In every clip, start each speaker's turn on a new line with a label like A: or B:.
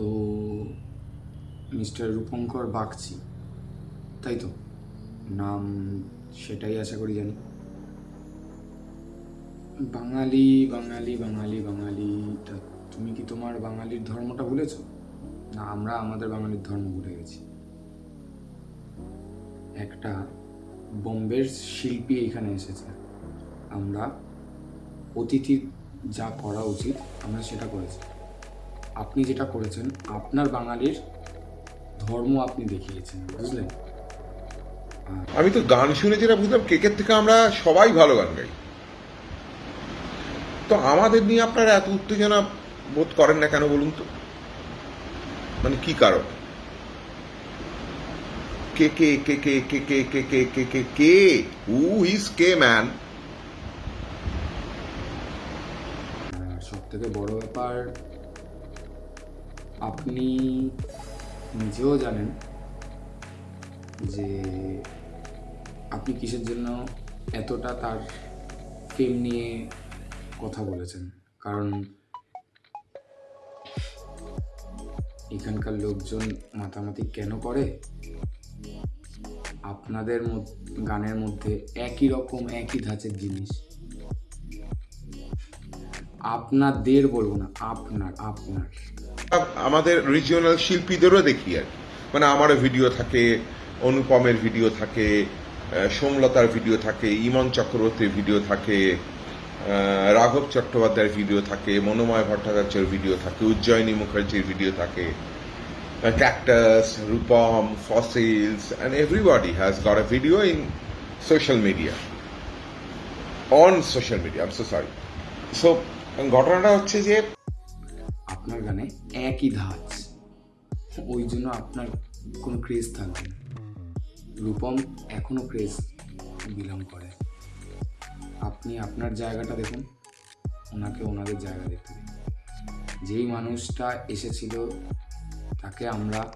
A: তো মিস্টার রূপঙ্কর বাগচি, তাই তো? নাম সেটাই আশা করি জানি। বাঙালি বাঙালি বাঙালি বাঙালি, তা তুমি কি তোমার বাঙালির ধর্মটা ভুলেছ? না, আমরা আমাদের বাঙালির ধর্ম ভুলে গেছি। একটা বোম্বের শিল্পী এখানে এসেছে। আমরা অতিথির যা করা উচিত, আমরা সেটা করেছি। আপনি যেটা করেছেন আপনার বাঙালির ধর্ম আপনি দেখিয়েছেন বুঝলেন
B: আমি তো গান শুনে যেটা বুঝলাম কেকের থেকে আমরা সবাই ভালো গান গাই তো আমাদের নিয়ে আপনারা এত উত্তেজনা বোধ করেন না কেন বলুন তো মানে কি কারণ কে কে কে কে কে কে কে কে কে কে কে হু ইজ কে ম্যান
A: সব থেকে বড় ব্যাপার আপনি নিজেও জানেন যে আপনি কিসের জন্য এতটা তার ফেম নিয়ে কথা বলেছেন? কারণ এখানকার লোকজন মাতামাতি কেন করে? আপনাদের গানের মধ্যে একই রকম, একই ধাঁচের জিনিস। আপনাদের বলব না, আপনার আপনার।
B: আমাদের রিজিওনাল শিল্পীদেরও দেখি আর মানে আমারও ভিডিও থাকে, অনুপমের ভিডিও থাকে সোমলতার ভিডিও থাকে, ইমন চক্রবর্তীর ভিডিও থাকে রাঘব চট্টোপাধ্যায়ের ভিডিও থাকে, মনোময় ভট্টাচার্যের ভিডিও থাকে, উজ্জয়িনী মুখার্জির ভিডিও থাকে Cactus Rupam Fossils and everybody has got a video in social media on social media um so sorry so ঘটনাটা হচ্ছে যে
A: আপনার গানে একই ধাঁচ। ওই জন্য আপনার কোনো ক্রেজ থাকবে রূপম এখনও ক্রেজ বিলং করে। আপনি আপনার জায়গাটা দেখুন, ওনাকে ওনাদের জায়গা দেখতে দিন। যেই মানুষটা এসেছিল, তাকে আমরা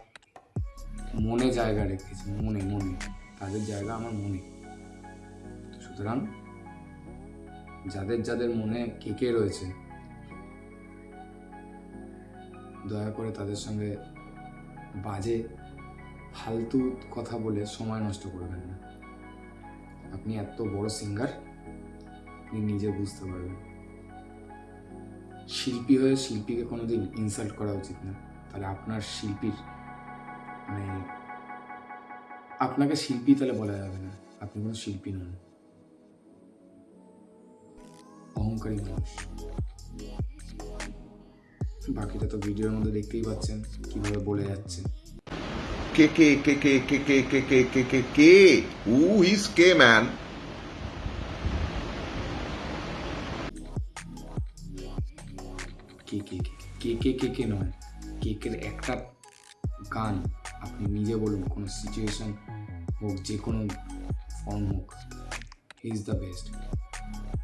A: মনে জায়গা রেখেছি, মনে মনে। তাদের জায়গা আমার মনে। সুতরাং যাদের যাদের মনে কে কে রয়েছে দয়া করে তাদের সঙ্গে বাজে, ফালতু কথা বলে সময় নষ্ট করবেন না। আপনি এত বড় সিঙ্গার আপনি নিজে বুঝতে পারবেন। শিল্পী হয়ে শিল্পীকে কোনোদিন ইনসাল্ট করা উচিত না। তাহলে আপনার শিল্পীর মানে আপনাকে শিল্পী তাহলে বলা যাবে না। আপনি কোনো শিল্পী নন। অহংকারী মানুষ। বাকিটা তো ভিডিওর মধ্যে দেখতেই পাচ্ছেন কীভাবে বলে যাচ্ছে
B: কে কে কে কে কে কে কে কে কে কে কে হু ইজ কে ম্যান
A: কে কে কে কে কে কে কে নয় কেকের একটা গান আপনি নিজে বলুন কোনো সিচুয়েশন হোক যে কোনো ফর্ম হোক he is the best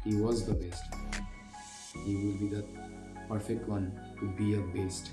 A: he was the best he will be the perfect one to be a beast.